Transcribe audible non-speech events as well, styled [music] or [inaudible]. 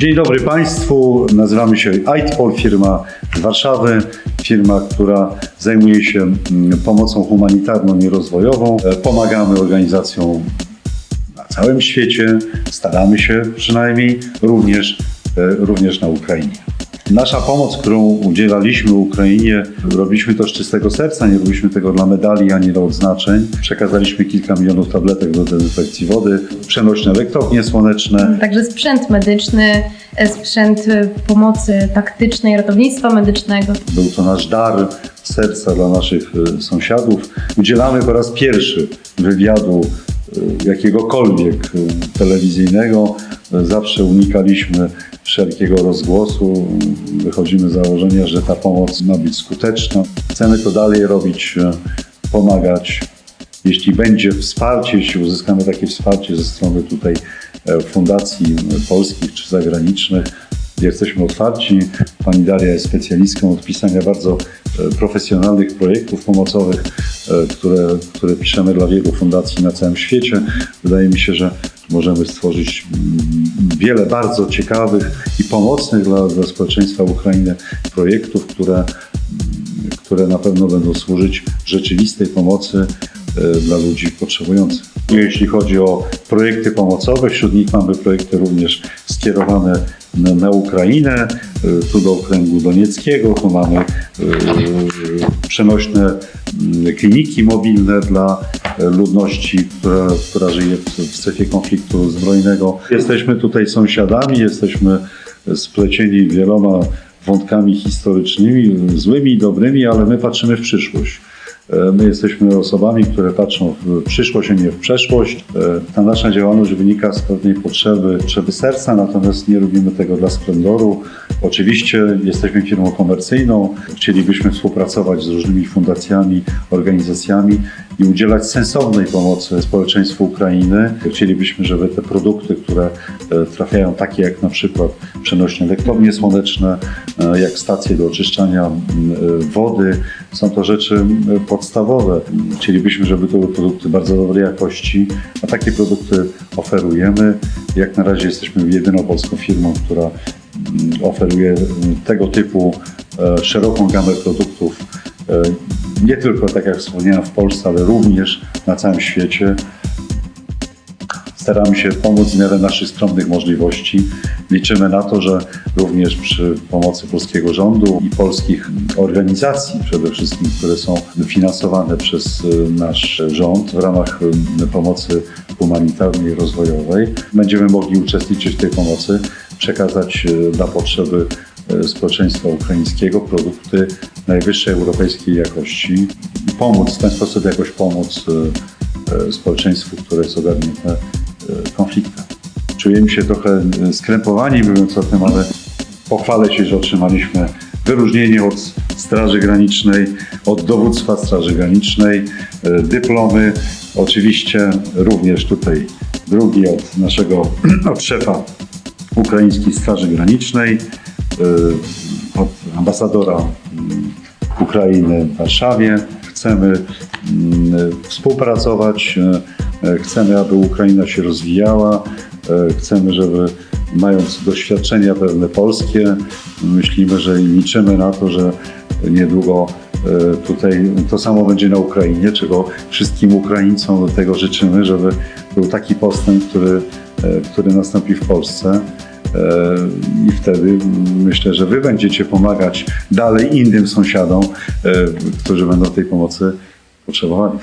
Dzień dobry Państwu, nazywamy się Aitpol, firma z Warszawy, firma, która zajmuje się mm, pomocą humanitarną i rozwojową. E, Pomagamy organizacjom na całym świecie, staramy się przynajmniej również, e, również na Ukrainie. Nasza pomoc, którą udzielaliśmy Ukrainie, robiliśmy to z czystego serca, nie robiliśmy tego dla medali ani dla odznaczeń. Przekazaliśmy kilka milionów tabletek do dezynfekcji wody, przenośne elektrownie słoneczne, Także sprzęt medyczny, e, sprzęt e, pomocy taktycznej, ratownictwa medycznego. Był to nasz dar serca dla naszych e, sąsiadów. Udzielamy po raz pierwszy wywiadu jakiegokolwiek telewizyjnego. Zawsze unikaliśmy wszelkiego rozgłosu. Wychodzimy z założenia, że ta pomoc ma być skuteczna. Chcemy to dalej robić, e, pomagać. Jeśli będzie wsparcie, jeśli uzyskamy takie wsparcie ze strony tutaj e, fundacji polskich czy zagranicznych, Jesteśmy otwarci. Pani Daria jest specjalistką od pisania bardzo e, profesjonalnych projektów pomocowych, które, które piszemy dla wielu fundacji na całym świecie. Wydaje mi się, że możemy stworzyć mm, wiele bardzo ciekawych i pomocnych dla, dla społeczeństwa Ukrainy projektów, które, które na pewno będą służyć rzeczywistej pomocy e, dla ludzi potrzebujących. Jeśli chodzi o projekty pomocowe, wśród nich mamy projekty również skierowane na, Ukrainę, y, tu do okręgu donieckiego, tu mamy y, przenośne mm, kliniki mobilne dla e, ludności, która, która żyje w, w strefie konfliktu zbrojnego. Jesteśmy tutaj sąsiadami, jesteśmy splecieni wieloma wątkami historycznymi, złymi i dobrymi, ale my patrzymy w przyszłość. E, My jesteśmy osobami, które patrzą w przyszłość, a nie w przeszłość. E, Ta nasza działalność wynika z pewnej potrzeby, potrzeby serca, natomiast nie robimy tego dla splendoru. Oczywiście jesteśmy firmą komercyjną, chcielibyśmy współpracować z różnymi fundacjami, organizacjami i udzielać sensownej pomocy społeczeństwu Ukrainy. Chcielibyśmy, żeby te produkty, które e, trafiają, takie jak na przykład przenośne elektrownie słoneczne, e, jak stacje do oczyszczania e, wody, są to rzeczy podstawowe. Chcielibyśmy, żeby to były produkty bardzo dobrej jakości, a takie produkty oferujemy. Jak na razie jesteśmy jedyną polską firmą, która oferuje tego typu szeroką gamę produktów nie tylko, tak jak wspomniałem, w Polsce, ale również na całym świecie. Staramy się pomóc w miarę naszych skromnych możliwości. Liczymy na to, że również przy pomocy polskiego rządu i polskich organizacji, przede wszystkim, które są finansowane przez y, nasz rząd w ramach y, pomocy humanitarnej i rozwojowej, będziemy mogli uczestniczyć w tej pomocy, przekazać y, dla potrzeby y, społeczeństwa ukraińskiego produkty najwyższej europejskiej jakości i pomóc w ten sposób jakoś pomóc y, y, społeczeństwu, które jest ogarnięte y, konfliktem. Czujemy się trochę skrępowani, mówiąc o tym, ale pochwalę się, że otrzymaliśmy wyróżnienie od Straży Granicznej, od dowództwa Straży Granicznej, dyplomy, oczywiście również tutaj drugi od naszego, [clears throat] od szefa Ukraińskiej Straży Granicznej, od ambasadora Ukrainy w Warszawie. Chcemy mm, współpracować, y, y, chcemy, aby Ukraina się rozwijała, y, chcemy, żeby mając doświadczenia pewne polskie, myślimy, że i liczymy na to, że niedługo tutaj to samo będzie na Ukrainie, czego wszystkim Ukraińcom do tego życzymy, żeby był taki postęp, który, który nastąpi w Polsce. E, I wtedy myślę, że Wy będziecie pomagać dalej innym sąsiadom, e, którzy będą tej pomocy potrzebowali.